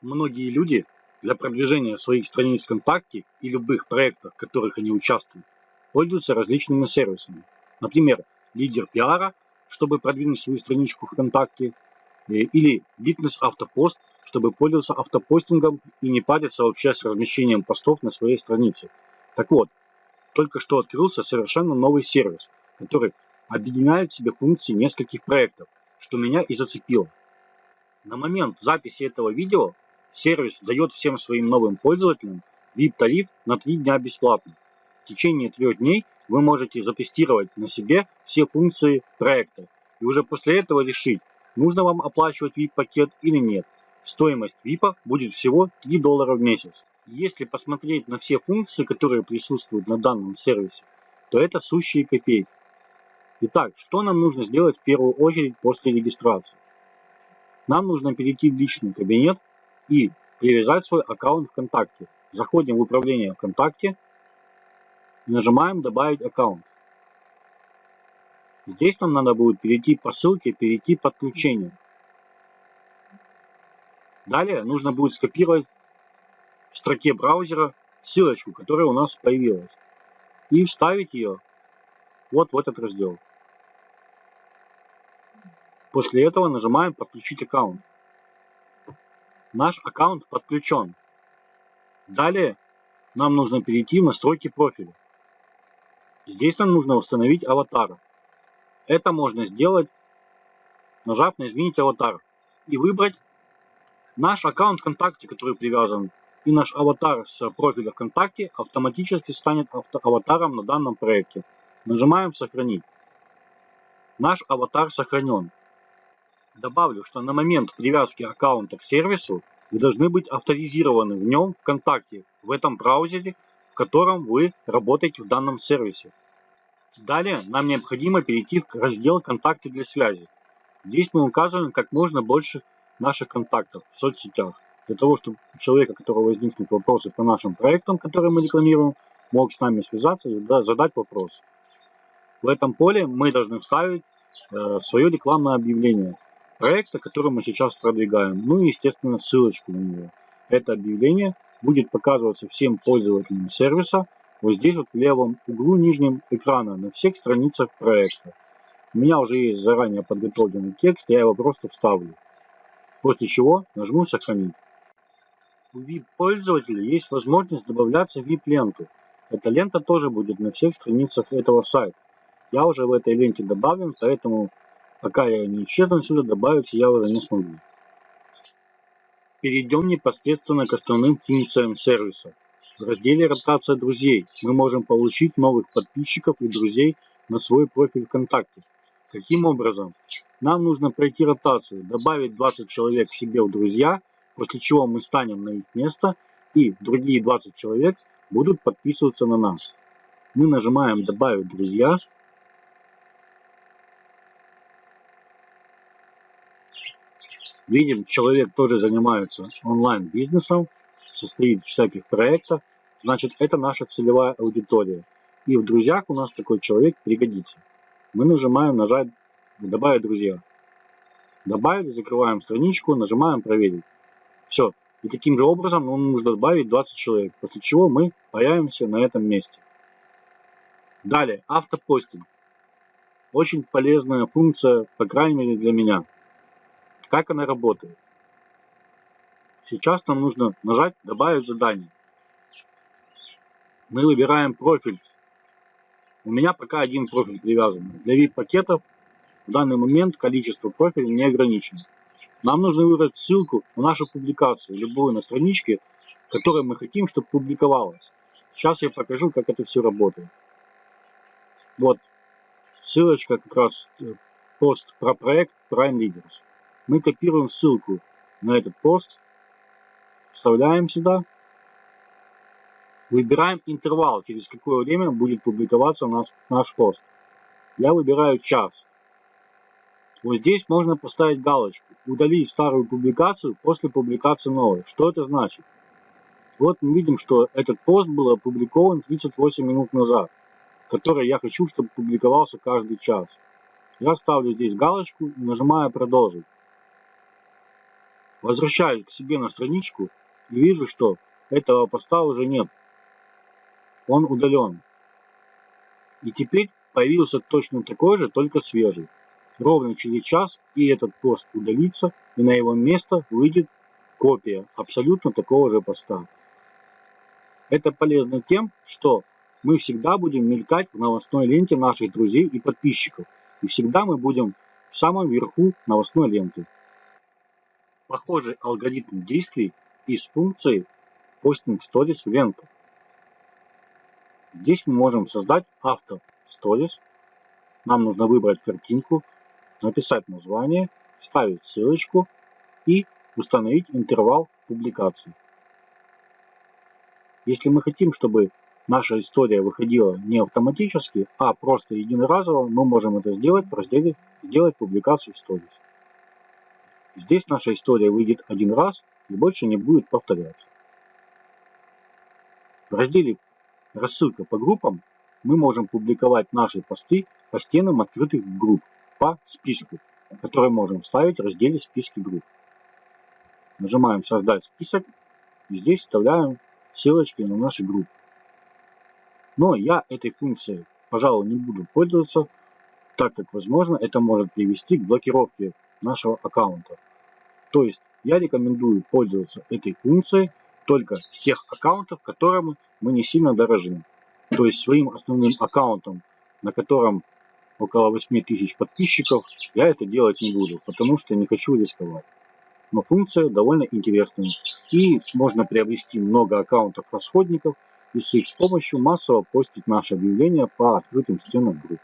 Многие люди для продвижения своих страниц ВКонтакте и любых проектов, в которых они участвуют, пользуются различными сервисами. Например, лидер пиара, чтобы продвинуть свою страничку ВКонтакте, э, или Bitness Автопост, чтобы пользоваться автопостингом и не париться вообще с размещением постов на своей странице. Так вот, только что открылся совершенно новый сервис, который объединяет в себе функции нескольких проектов, что меня и зацепило. На момент записи этого видео Сервис дает всем своим новым пользователям VIP-тариф на 3 дня бесплатно. В течение трех дней вы можете затестировать на себе все функции проекта и уже после этого решить, нужно вам оплачивать VIP-пакет или нет. Стоимость VIP будет всего 3 доллара в месяц. Если посмотреть на все функции, которые присутствуют на данном сервисе, то это сущие копейки. Итак, что нам нужно сделать в первую очередь после регистрации? Нам нужно перейти в личный кабинет и привязать свой аккаунт ВКонтакте. Заходим в управление ВКонтакте нажимаем «Добавить аккаунт». Здесь нам надо будет перейти по ссылке «Перейти подключение». Далее нужно будет скопировать в строке браузера ссылочку, которая у нас появилась, и вставить ее вот в этот раздел. После этого нажимаем «Подключить аккаунт» наш аккаунт подключен. Далее нам нужно перейти в настройки профиля. Здесь нам нужно установить аватар. Это можно сделать, нажав на «Изменить аватар» и выбрать наш аккаунт ВКонтакте, который привязан, и наш аватар с профиля ВКонтакте автоматически станет аватаром на данном проекте. Нажимаем «Сохранить». Наш аватар сохранен. Добавлю, что на момент привязки аккаунта к сервису вы должны быть авторизированы в нем ВКонтакте, в этом браузере, в котором вы работаете в данном сервисе. Далее нам необходимо перейти в раздел «Контакты для связи». Здесь мы указываем как можно больше наших контактов в соцсетях, для того, чтобы у человека, у которого возникнут вопросы по нашим проектам, которые мы рекламируем, мог с нами связаться и задать вопрос. В этом поле мы должны вставить э, свое рекламное объявление проекта, который мы сейчас продвигаем. Ну и, естественно, ссылочку на него. Это объявление будет показываться всем пользователям сервиса вот здесь вот в левом углу нижнем экрана на всех страницах проекта. У меня уже есть заранее подготовленный текст, я его просто вставлю. После чего нажму «Сохранить». У VIP-пользователя есть возможность добавляться в VIP-ленту. Эта лента тоже будет на всех страницах этого сайта. Я уже в этой ленте добавлен, поэтому Пока я не исчезну отсюда, добавить я уже не смогу. Перейдем непосредственно к основным функциям сервиса. В разделе «Ротация друзей» мы можем получить новых подписчиков и друзей на свой профиль ВКонтакте. Каким образом? Нам нужно пройти ротацию, добавить 20 человек себе в друзья, после чего мы станем на их место, и другие 20 человек будут подписываться на нас. Мы нажимаем «Добавить друзья», Видим, человек тоже занимается онлайн-бизнесом, состоит в всяких проектах. Значит, это наша целевая аудитория. И в друзьях у нас такой человек пригодится. Мы нажимаем нажать «Добавить друзья». Добавили, закрываем страничку, нажимаем «Проверить». Все. И таким же образом нам нужно добавить 20 человек, после чего мы появимся на этом месте. Далее, автопостинг. Очень полезная функция, по крайней мере для меня. Как она работает? Сейчас нам нужно нажать «Добавить задание». Мы выбираем профиль. У меня пока один профиль привязан. Для VIP-пакетов в данный момент количество профилей не ограничено. Нам нужно выбрать ссылку на нашу публикацию, любую на страничке, которой мы хотим, чтобы публиковалась. Сейчас я покажу, как это все работает. Вот ссылочка как раз э, пост про проект Prime Leaders мы копируем ссылку на этот пост, вставляем сюда, выбираем интервал, через какое время будет публиковаться наш, наш пост. Я выбираю час. Вот здесь можно поставить галочку «Удалить старую публикацию после публикации новой». Что это значит? Вот мы видим, что этот пост был опубликован 38 минут назад, который я хочу, чтобы публиковался каждый час. Я ставлю здесь галочку и нажимаю «Продолжить». Возвращаюсь к себе на страничку и вижу, что этого поста уже нет. Он удален. И теперь появился точно такой же, только свежий. Ровно через час и этот пост удалится, и на его место выйдет копия абсолютно такого же поста. Это полезно тем, что мы всегда будем мелькать в новостной ленте наших друзей и подписчиков. И всегда мы будем в самом верху новостной ленты. Похожий алгоритм действий из функции Posting Stories в ленту. Здесь мы можем создать автор Stories. Нам нужно выбрать картинку, написать название, вставить ссылочку и установить интервал публикации. Если мы хотим, чтобы наша история выходила не автоматически, а просто единоразово, мы можем это сделать в разделе «Сделать публикацию Stories». Здесь наша история выйдет один раз и больше не будет повторяться. В разделе «Рассылка по группам» мы можем публиковать наши посты по стенам открытых групп по списку, который можем вставить в разделе «Списки групп». Нажимаем «Создать список» и здесь вставляем ссылочки на наши группы. Но я этой функцией, пожалуй, не буду пользоваться, так как, возможно, это может привести к блокировке нашего аккаунта. То есть я рекомендую пользоваться этой функцией только с тех аккаунтов, которым мы не сильно дорожим. То есть своим основным аккаунтом, на котором около 8000 подписчиков, я это делать не буду, потому что не хочу рисковать но функция довольно интересная. И можно приобрести много аккаунтов расходников и с их помощью массово постить наши объявления по открытым стенам групп.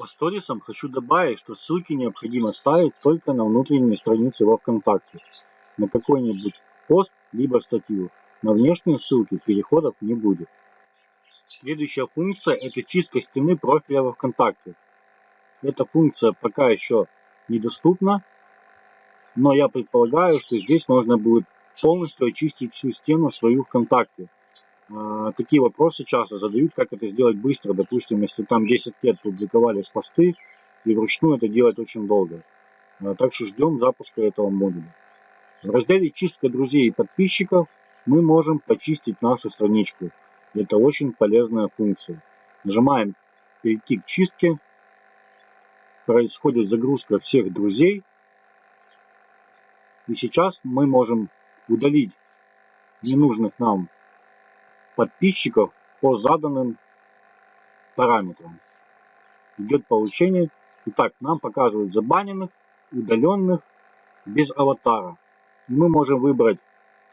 По сторисам хочу добавить, что ссылки необходимо ставить только на внутренней странице во ВКонтакте, на какой-нибудь пост либо статью. На внешние ссылки переходов не будет. Следующая функция это чистка стены профиля во ВКонтакте. Эта функция пока еще недоступна, но я предполагаю, что здесь можно будет полностью очистить всю стену свою ВКонтакте. А, такие вопросы часто задают, как это сделать быстро. Допустим, если там 10 лет публиковались посты, и вручную это делать очень долго. А, так что ждем запуска этого модуля. В разделе «Чистка друзей и подписчиков» мы можем почистить нашу страничку. Это очень полезная функция. Нажимаем «Перейти к чистке». Происходит загрузка всех друзей и сейчас мы можем удалить ненужных нам подписчиков по заданным параметрам. Идет получение. Итак, нам показывают забаненных, удаленных, без аватара. Мы можем выбрать,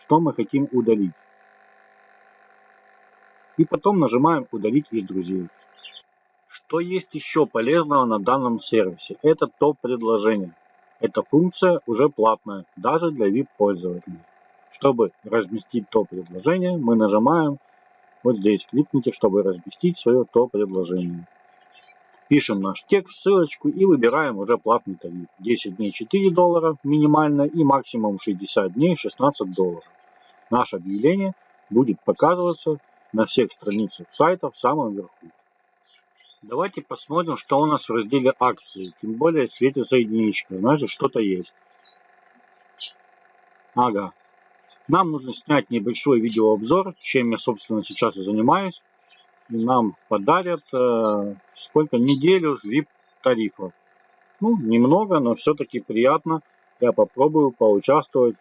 что мы хотим удалить. И потом нажимаем «Удалить из друзей». Что есть еще полезного на данном сервисе? Это топ-предложение. Эта функция уже платная, даже для VIP-пользователей. Чтобы разместить топ-предложение, мы нажимаем вот здесь, кликните, чтобы разместить свое топ-предложение. Пишем наш текст, ссылочку и выбираем уже платный тариф. 10 дней 4 доллара минимально и максимум 60 дней 16 долларов. Наше объявление будет показываться на всех страницах сайта в самом верху. Давайте посмотрим, что у нас в разделе акции. Тем более светится единичка. Значит, что-то есть. Ага. Нам нужно снять небольшой видеообзор, чем я, собственно, сейчас и занимаюсь. И нам подарят э, сколько? Неделю VIP тарифов. Ну, немного, но все-таки приятно. Я попробую поучаствовать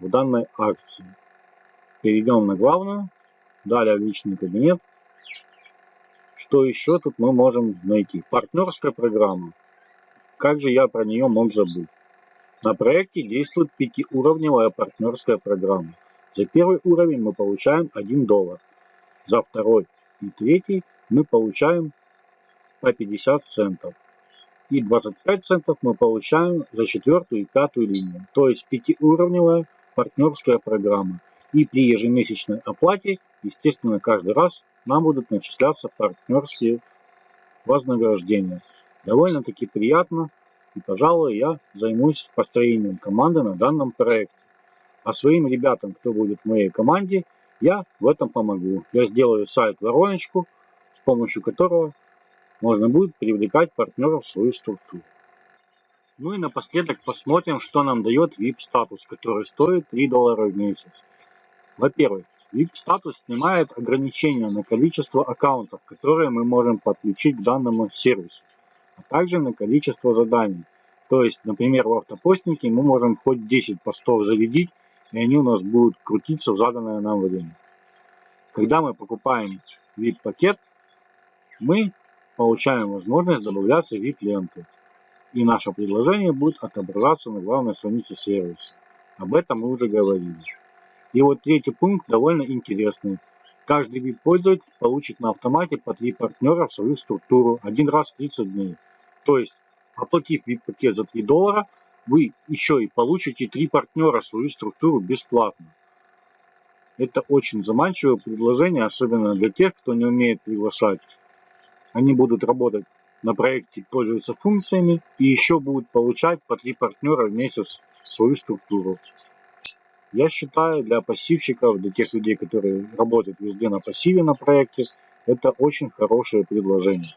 в данной акции. Перейдем на главную. Далее личный кабинет. Что еще тут мы можем найти? Партнерская программа. Как же я про нее мог забыть? На проекте действует пятиуровневая партнерская программа. За первый уровень мы получаем 1 доллар. За второй и третий мы получаем по 50 центов. И 25 центов мы получаем за четвертую и пятую линию. То есть пятиуровневая партнерская программа. И при ежемесячной оплате, естественно, каждый раз нам будут начисляться партнерские вознаграждения. Довольно-таки приятно, и, пожалуй, я займусь построением команды на данном проекте. А своим ребятам, кто будет в моей команде, я в этом помогу. Я сделаю сайт-вороночку, с помощью которого можно будет привлекать партнеров в свою структуру. Ну и напоследок посмотрим, что нам дает VIP статус, который стоит 3 доллара в месяц. Во-первых, VIP статус снимает ограничения на количество аккаунтов, которые мы можем подключить к данному сервису, а также на количество заданий. То есть, например, в автопостнике мы можем хоть 10 постов зарядить, и они у нас будут крутиться в заданное нам время. Когда мы покупаем VIP-пакет, мы получаем возможность добавляться VIP-ленты. И наше предложение будет отображаться на главной странице сервиса. Об этом мы уже говорили. И вот третий пункт довольно интересный. Каждый VIP-пользователь получит на автомате по три партнера в свою структуру один раз в 30 дней. То есть, оплатив VIP-пакет за 3 доллара, вы еще и получите три партнера в свою структуру бесплатно. Это очень заманчивое предложение, особенно для тех, кто не умеет приглашать. Они будут работать на проекте, пользоваться функциями и еще будут получать по три партнера в месяц в свою структуру. Я считаю, для пассивщиков, для тех людей, которые работают везде на пассиве на проекте, это очень хорошее предложение.